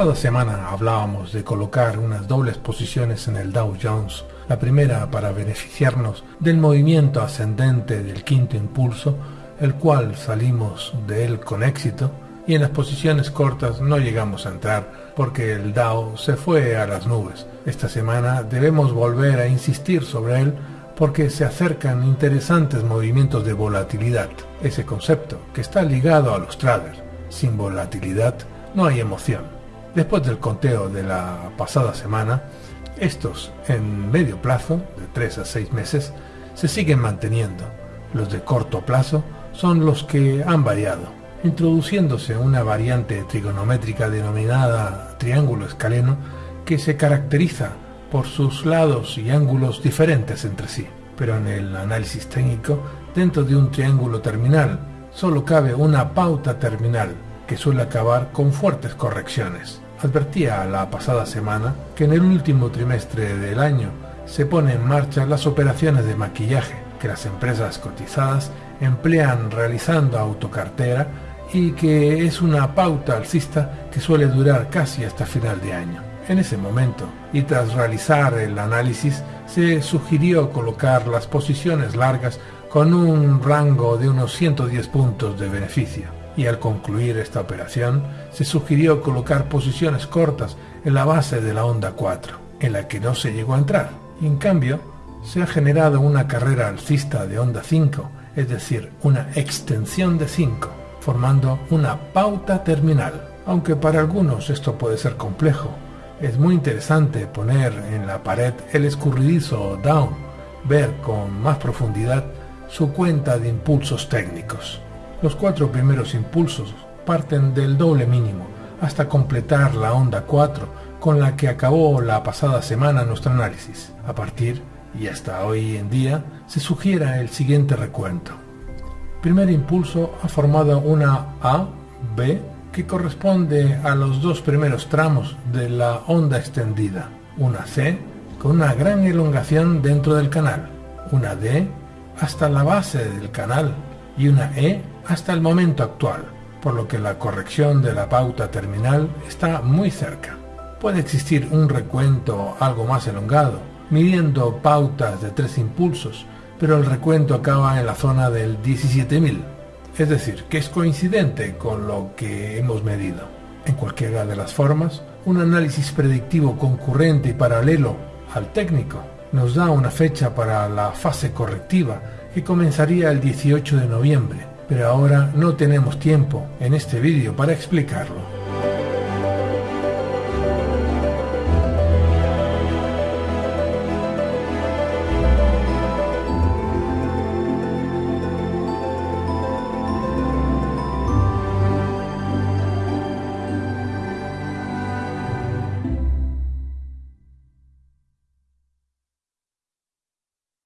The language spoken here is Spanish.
pasada semana hablábamos de colocar unas dobles posiciones en el Dow Jones, la primera para beneficiarnos del movimiento ascendente del quinto impulso, el cual salimos de él con éxito, y en las posiciones cortas no llegamos a entrar porque el Dow se fue a las nubes. Esta semana debemos volver a insistir sobre él porque se acercan interesantes movimientos de volatilidad, ese concepto que está ligado a los traders. Sin volatilidad no hay emoción. Después del conteo de la pasada semana, estos en medio plazo, de 3 a 6 meses, se siguen manteniendo. Los de corto plazo son los que han variado, introduciéndose una variante trigonométrica denominada triángulo escaleno que se caracteriza por sus lados y ángulos diferentes entre sí. Pero en el análisis técnico, dentro de un triángulo terminal, solo cabe una pauta terminal que suele acabar con fuertes correcciones. Advertía la pasada semana que en el último trimestre del año se ponen en marcha las operaciones de maquillaje que las empresas cotizadas emplean realizando autocartera y que es una pauta alcista que suele durar casi hasta final de año. En ese momento, y tras realizar el análisis, se sugirió colocar las posiciones largas con un rango de unos 110 puntos de beneficio y al concluir esta operación se sugirió colocar posiciones cortas en la base de la onda 4, en la que no se llegó a entrar. En cambio, se ha generado una carrera alcista de onda 5, es decir, una extensión de 5, formando una pauta terminal. Aunque para algunos esto puede ser complejo, es muy interesante poner en la pared el escurridizo down, ver con más profundidad su cuenta de impulsos técnicos. Los cuatro primeros impulsos parten del doble mínimo hasta completar la onda 4 con la que acabó la pasada semana nuestro análisis. A partir y hasta hoy en día se sugiera el siguiente recuento. Primer impulso ha formado una A, B, que corresponde a los dos primeros tramos de la onda extendida, una C con una gran elongación dentro del canal, una D hasta la base del canal y una E hasta el momento actual, por lo que la corrección de la pauta terminal está muy cerca. Puede existir un recuento algo más elongado, midiendo pautas de tres impulsos, pero el recuento acaba en la zona del 17.000, es decir, que es coincidente con lo que hemos medido. En cualquiera de las formas, un análisis predictivo concurrente y paralelo al técnico nos da una fecha para la fase correctiva que comenzaría el 18 de noviembre, pero ahora no tenemos tiempo en este vídeo para explicarlo.